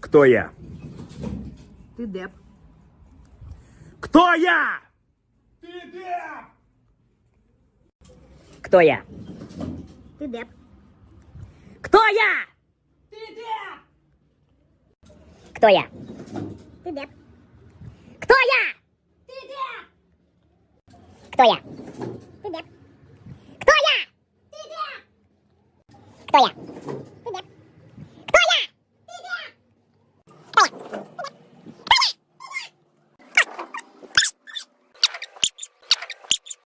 Кто я? Ты деп. Кто я? Кто я? Ты деп. Кто я? Кто я? Ты деп. Кто я? Кто я? Ты деп. Кто я? Кто я?